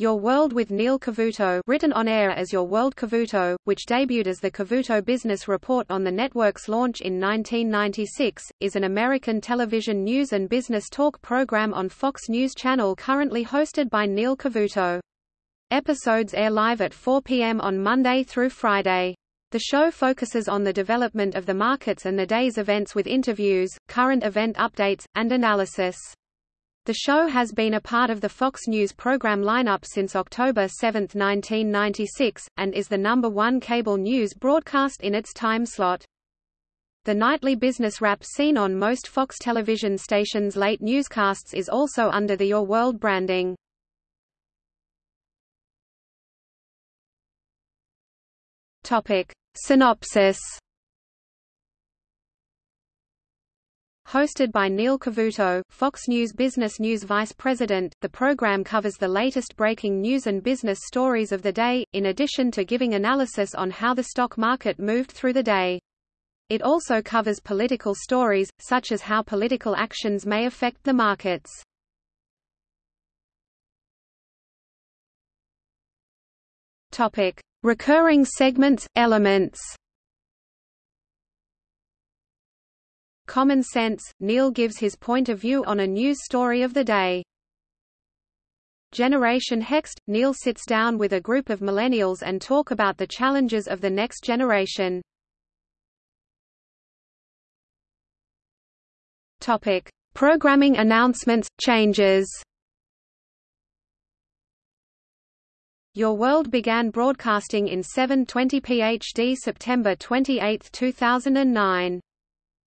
Your World with Neil Cavuto written on air as Your World Cavuto, which debuted as the Cavuto Business Report on the network's launch in 1996, is an American television news and business talk program on Fox News Channel currently hosted by Neil Cavuto. Episodes air live at 4 p.m. on Monday through Friday. The show focuses on the development of the markets and the day's events with interviews, current event updates, and analysis. The show has been a part of the Fox News program lineup since October 7, 1996, and is the number one cable news broadcast in its time slot. The nightly business wrap seen on most Fox television stations' late newscasts is also under the Your World branding. Topic. Synopsis Hosted by Neil Cavuto, Fox News Business News Vice President, the program covers the latest breaking news and business stories of the day, in addition to giving analysis on how the stock market moved through the day. It also covers political stories, such as how political actions may affect the markets. Topic. Recurring segments, elements Common Sense, Neil gives his point of view on a news story of the day. Generation Hext, Neil sits down with a group of millennials and talk about the challenges of the next generation. Topic: Programming announcements, changes. Your World began broadcasting in 720 PHD September 28, 2009.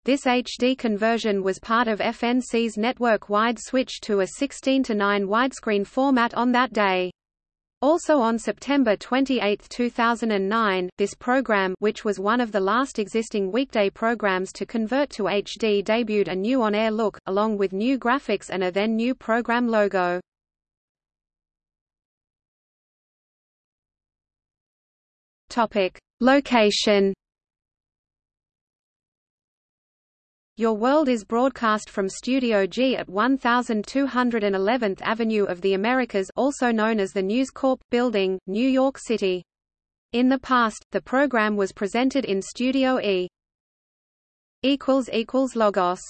This HD conversion was part of FNC's network-wide switch to a 16 to 9 widescreen format on that day. Also on September 28, 2009, this program which was one of the last existing weekday programs to convert to HD debuted a new on-air look, along with new graphics and a then new program logo. Location Your World is broadcast from Studio G at 1211th Avenue of the Americas also known as the News Corp. building, New York City. In the past, the program was presented in Studio E. Logos